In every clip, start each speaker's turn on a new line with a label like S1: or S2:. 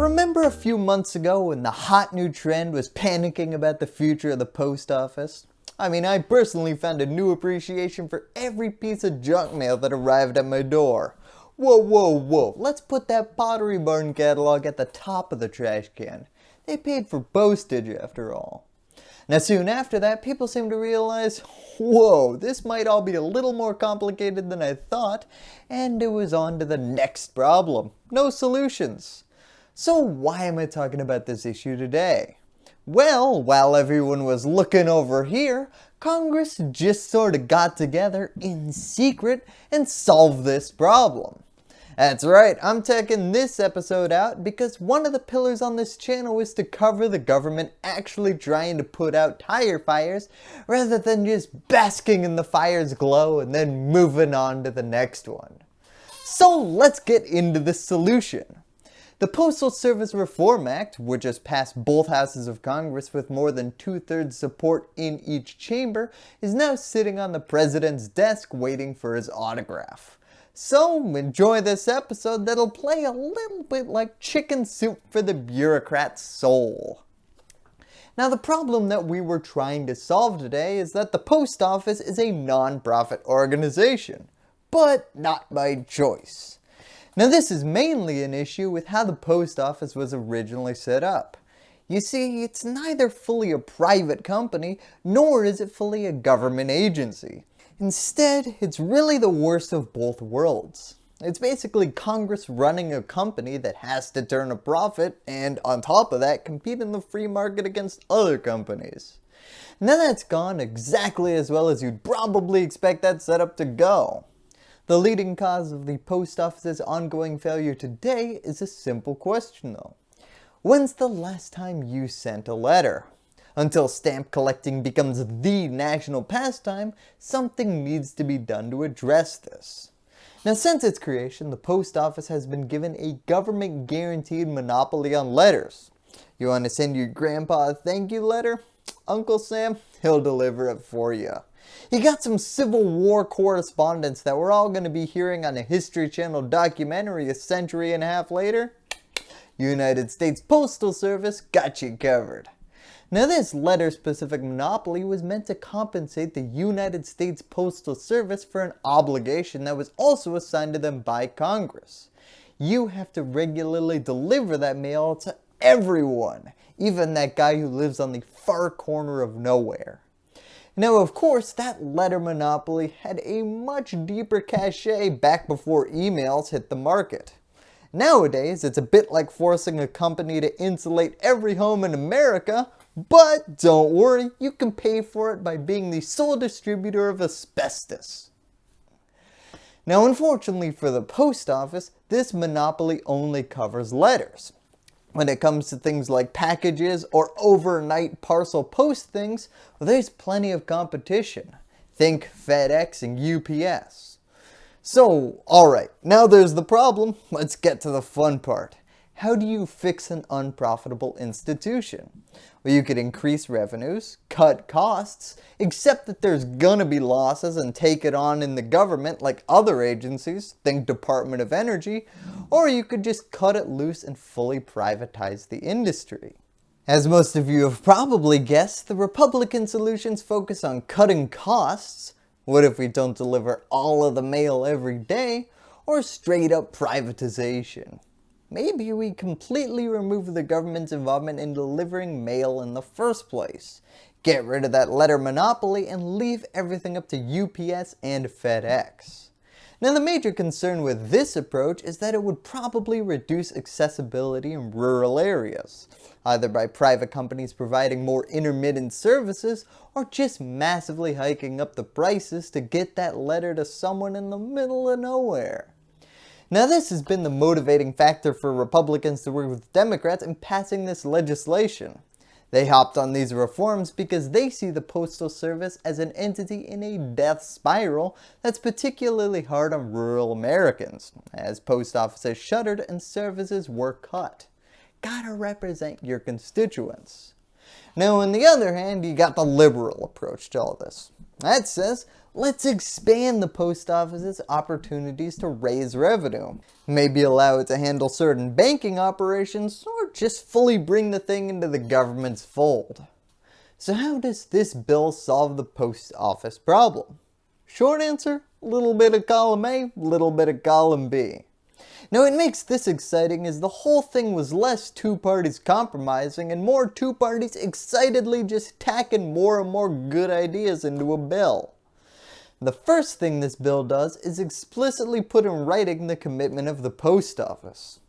S1: Remember a few months ago when the hot new trend was panicking about the future of the post office? I mean, I personally found a new appreciation for every piece of junk mail that arrived at my door. Whoa, whoa, whoa, let's put that Pottery Barn catalog at the top of the trash can. They paid for postage after all. Now soon after that, people seemed to realize, whoa, this might all be a little more complicated than I thought, and it was on to the next problem. No solutions. So why am I talking about this issue today? Well, while everyone was looking over here, Congress just sort of got together in secret and solved this problem. That's right, I'm taking this episode out because one of the pillars on this channel is to cover the government actually trying to put out tire fires rather than just basking in the fire's glow and then moving on to the next one. So let's get into the solution. The Postal Service Reform Act, which has passed both houses of Congress with more than two-thirds support in each chamber, is now sitting on the President's desk waiting for his autograph. So enjoy this episode that'll play a little bit like chicken soup for the bureaucrat's soul. Now the problem that we were trying to solve today is that the post office is a non-profit organization, but not by choice. Now this is mainly an issue with how the post office was originally set up. You see, it's neither fully a private company, nor is it fully a government agency. Instead, it's really the worst of both worlds. It's basically Congress running a company that has to turn a profit and on top of that compete in the free market against other companies. Now that's gone exactly as well as you'd probably expect that setup to go. The leading cause of the post office's ongoing failure today is a simple question though. When's the last time you sent a letter? Until stamp collecting becomes the national pastime, something needs to be done to address this. Now since its creation, the post office has been given a government guaranteed monopoly on letters. You want to send your grandpa a thank you letter? Uncle Sam, he'll deliver it for you. You got some Civil War correspondence that we're all going to be hearing on a History Channel documentary a century and a half later? United States Postal Service got you covered. Now this letter-specific monopoly was meant to compensate the United States Postal Service for an obligation that was also assigned to them by Congress. You have to regularly deliver that mail to everyone, even that guy who lives on the far corner of nowhere. Now of course that letter monopoly had a much deeper cachet back before emails hit the market. Nowadays it's a bit like forcing a company to insulate every home in America but don't worry, you can pay for it by being the sole distributor of asbestos. Now unfortunately for the post office, this monopoly only covers letters. When it comes to things like packages or overnight parcel post things, well, there's plenty of competition. Think FedEx and UPS. So, alright, now there's the problem, let's get to the fun part. How do you fix an unprofitable institution? Well, you could increase revenues, cut costs, accept that there's gonna be losses and take it on in the government like other agencies, think Department of Energy, or you could just cut it loose and fully privatize the industry. As most of you have probably guessed, the Republican solutions focus on cutting costs, what if we don't deliver all of the mail every day, or straight up privatization maybe we completely remove the government's involvement in delivering mail in the first place. Get rid of that letter monopoly and leave everything up to UPS and FedEx. Now the major concern with this approach is that it would probably reduce accessibility in rural areas, either by private companies providing more intermittent services or just massively hiking up the prices to get that letter to someone in the middle of nowhere. Now this has been the motivating factor for Republicans to work with Democrats in passing this legislation. They hopped on these reforms because they see the Postal Service as an entity in a death spiral that's particularly hard on rural Americans, as post offices shuttered and services were cut. Gotta represent your constituents. Now on the other hand, you got the liberal approach to all this. That says, let's expand the post office's opportunities to raise revenue. Maybe allow it to handle certain banking operations or just fully bring the thing into the government's fold. So how does this bill solve the post office problem? Short answer, a little bit of column A, little bit of column B. Now what makes this exciting is the whole thing was less two parties compromising and more two parties excitedly just tacking more and more good ideas into a bill. The first thing this bill does is explicitly put in writing the commitment of the post office.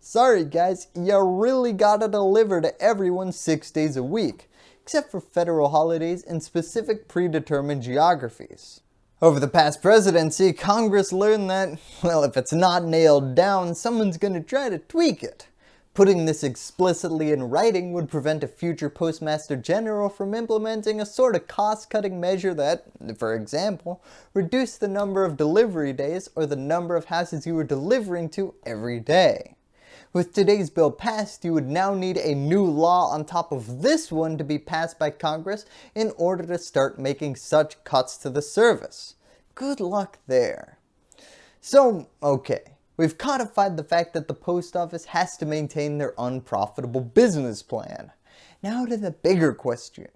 S1: Sorry guys, you really gotta deliver to everyone 6 days a week, except for federal holidays and specific predetermined geographies. Over the past presidency, Congress learned that, well if it's not nailed down, someone's gonna try to tweak it. Putting this explicitly in writing would prevent a future Postmaster General from implementing a sort of cost-cutting measure that, for example, reduced the number of delivery days or the number of houses you were delivering to every day. With today's bill passed, you would now need a new law on top of this one to be passed by Congress in order to start making such cuts to the service. Good luck there. So, okay, We've codified the fact that the post office has to maintain their unprofitable business plan. Now to the bigger question.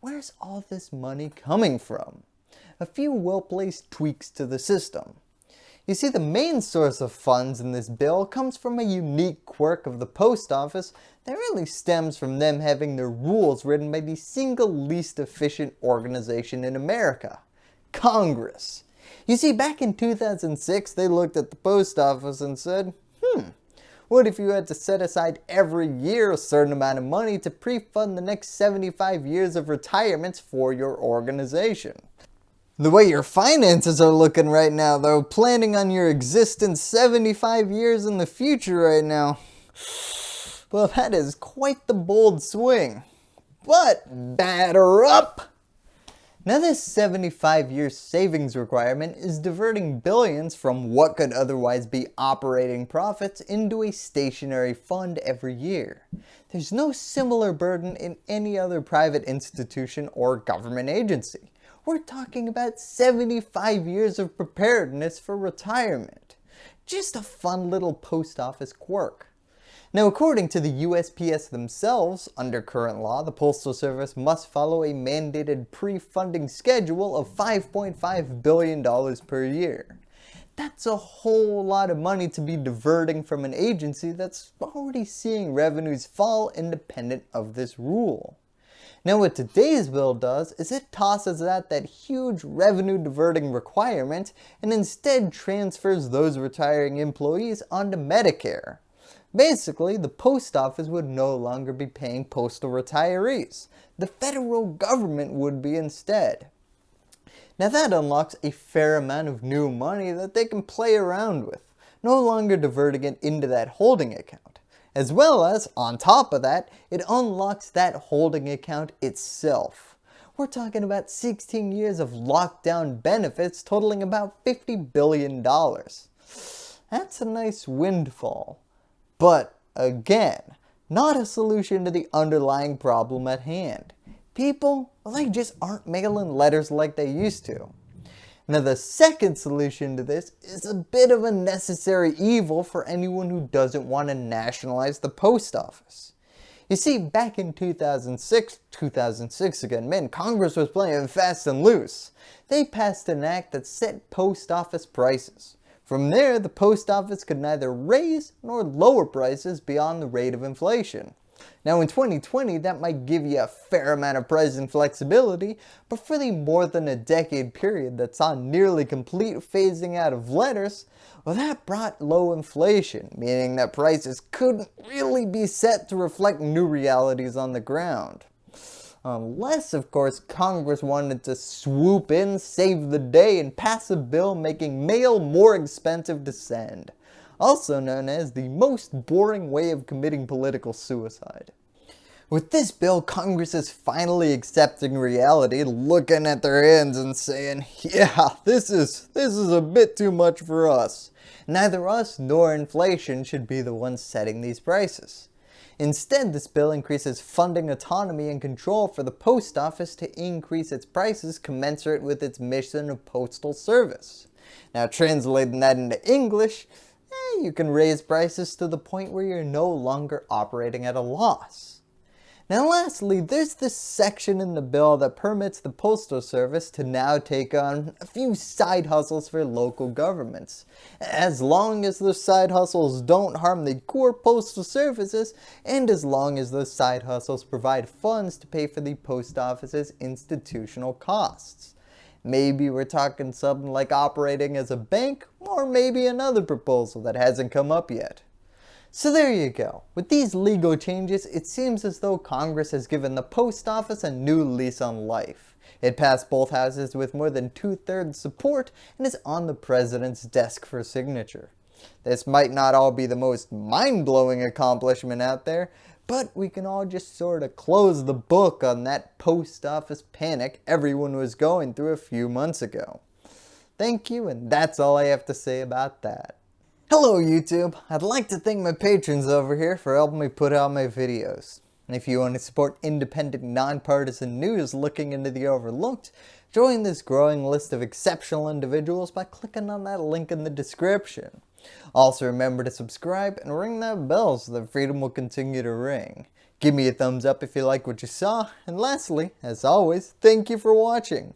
S1: Where's all this money coming from? A few well-placed tweaks to the system. You see the main source of funds in this bill comes from a unique quirk of the post office that really stems from them having their rules written by the single least efficient organization in America, Congress. You see, back in 2006, they looked at the post office and said, hmm, what if you had to set aside every year a certain amount of money to pre-fund the next 75 years of retirements for your organization? The way your finances are looking right now though, planning on your existence 75 years in the future right now, well that is quite the bold swing. But batter up! Now this 75 year savings requirement is diverting billions from what could otherwise be operating profits into a stationary fund every year. There's no similar burden in any other private institution or government agency. We're talking about 75 years of preparedness for retirement. Just a fun little post office quirk. Now according to the USPS themselves, under current law, the Postal Service must follow a mandated pre-funding schedule of $5.5 billion per year. That's a whole lot of money to be diverting from an agency that's already seeing revenues fall independent of this rule. Now what today's bill does is it tosses out that huge revenue diverting requirement and instead transfers those retiring employees onto Medicare. Basically, the post office would no longer be paying postal retirees. The federal government would be instead. Now that unlocks a fair amount of new money that they can play around with, no longer diverting it into that holding account. As well as, on top of that, it unlocks that holding account itself. We're talking about 16 years of lockdown benefits totaling about $50 billion. That's a nice windfall. But again, not a solution to the underlying problem at hand. People, well, they just aren't mailing letters like they used to. Now the second solution to this is a bit of a necessary evil for anyone who doesn't want to nationalize the post office. You see, back in 2006, 2006 again, man, Congress was playing fast and loose. They passed an act that set post office prices. From there, the post office could neither raise nor lower prices beyond the rate of inflation. Now in 2020 that might give you a fair amount of pricing flexibility, but for the more than a decade period that saw nearly complete phasing out of letters, well that brought low inflation, meaning that prices couldn't really be set to reflect new realities on the ground. Unless, of course, Congress wanted to swoop in, save the day, and pass a bill making mail more expensive to send. Also known as the most boring way of committing political suicide. With this bill, Congress is finally accepting reality, looking at their hands and saying, yeah, this is, this is a bit too much for us. Neither us nor inflation should be the ones setting these prices. Instead, this bill increases funding autonomy and control for the post office to increase its prices commensurate with its mission of postal service. Now translating that into English, eh, you can raise prices to the point where you're no longer operating at a loss. Now lastly, there's this section in the bill that permits the Postal Service to now take on a few side hustles for local governments, as long as those side hustles don't harm the core postal services and as long as those side hustles provide funds to pay for the post office's institutional costs. Maybe we're talking something like operating as a bank or maybe another proposal that hasn't come up yet. So there you go. With these legal changes, it seems as though Congress has given the post office a new lease on life. It passed both houses with more than two-thirds support and is on the president's desk for signature. This might not all be the most mind-blowing accomplishment out there, but we can all just sort of close the book on that post office panic everyone was going through a few months ago. Thank you and that's all I have to say about that. Hello YouTube! I'd like to thank my patrons over here for helping me put out my videos. And if you want to support independent, nonpartisan news looking into the overlooked, join this growing list of exceptional individuals by clicking on that link in the description. Also remember to subscribe and ring that bell so that freedom will continue to ring. Give me a thumbs up if you like what you saw, and lastly, as always, thank you for watching.